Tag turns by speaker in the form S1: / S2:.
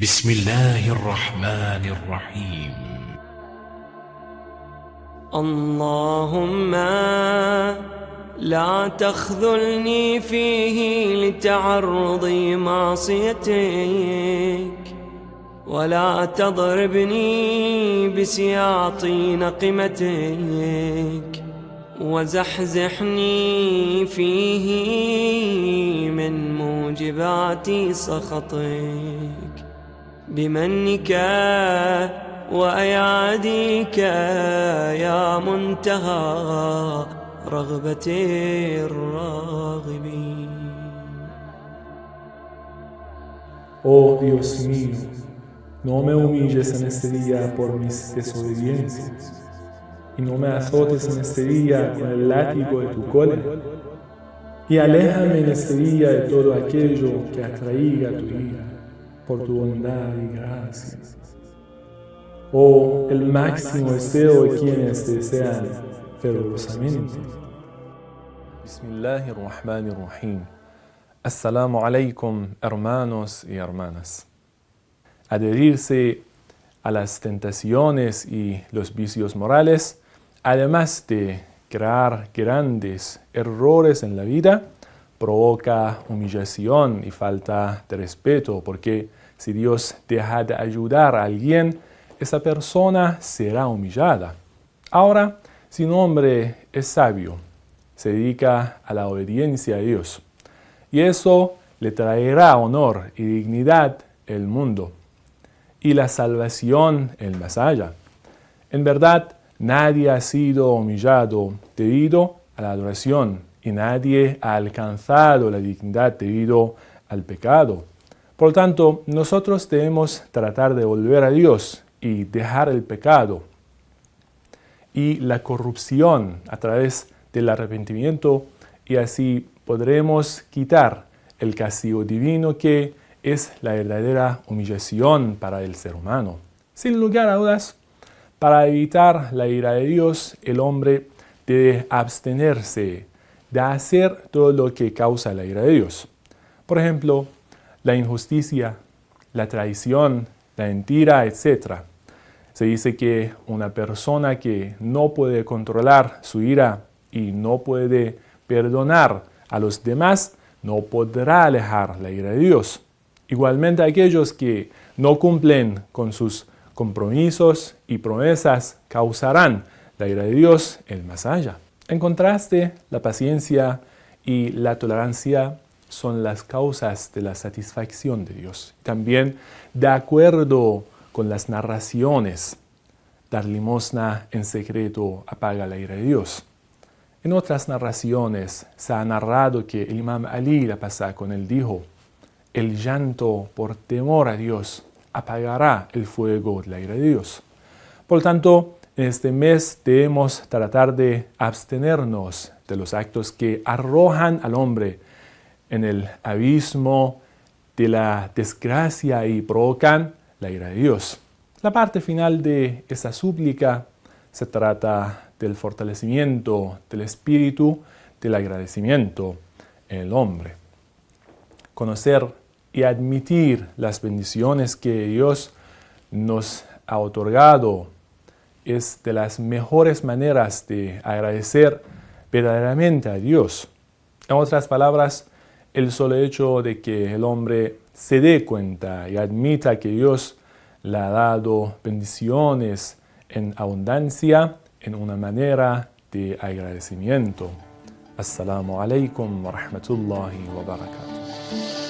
S1: بسم الله الرحمن الرحيم.
S2: اللهم لا تخذلني فيه لتعرض معصيتك ولا تضربني بسياط نقمتك وزحزحني فيه من موجبات سخطك. بمنك وأياديك يا منتهى رغبة الراغبين
S3: Oh Dios mío, no me humilles en este día por mis desobediencias, y no me azotes en este día con el látigo de tu cólera, y aléjame en este día de todo aquello que atraiga tu ira, por tu bondad y gracia. Oh, el máximo deseo de quienes te desean fervorosamente.
S4: Bismillahirrahmanirrahim. Assalamu alaikum, hermanos y hermanas. Adherirse a las tentaciones y los vicios morales, además de crear grandes errores en la vida, provoca humillación y falta de respeto, porque si Dios deja de ayudar a alguien, esa persona será humillada. Ahora, si un hombre es sabio, se dedica a la obediencia a Dios, y eso le traerá honor y dignidad el mundo, y la salvación el más allá. En verdad, nadie ha sido humillado debido a la adoración, y nadie ha alcanzado la dignidad debido al pecado. Por lo tanto, nosotros debemos tratar de volver a Dios y dejar el pecado y la corrupción a través del arrepentimiento y así podremos quitar el castigo divino que es la verdadera humillación para el ser humano. Sin lugar a dudas, para evitar la ira de Dios, el hombre debe abstenerse de hacer todo lo que causa la ira de Dios. Por ejemplo, la injusticia, la traición, la mentira, etc. Se dice que una persona que no puede controlar su ira y no puede perdonar a los demás, no podrá alejar la ira de Dios. Igualmente aquellos que no cumplen con sus compromisos y promesas causarán la ira de Dios el más allá. En contraste, la paciencia y la tolerancia son las causas de la satisfacción de Dios. También, de acuerdo con las narraciones, dar limosna en secreto apaga la ira de Dios. En otras narraciones se ha narrado que el imam Ali la pasa con él dijo, el llanto por temor a Dios apagará el fuego de la ira de Dios. Por lo tanto, en este mes debemos tratar de abstenernos de los actos que arrojan al hombre en el abismo de la desgracia y provocan la ira de Dios. La parte final de esta súplica se trata del fortalecimiento del espíritu, del agradecimiento en el hombre. Conocer y admitir las bendiciones que Dios nos ha otorgado es de las mejores maneras de agradecer verdaderamente a Dios. En otras palabras, el solo hecho de que el hombre se dé cuenta y admita que Dios le ha dado bendiciones en abundancia en una manera de agradecimiento. Assalamu alaikum wa rahmatullahi wa barakatuh.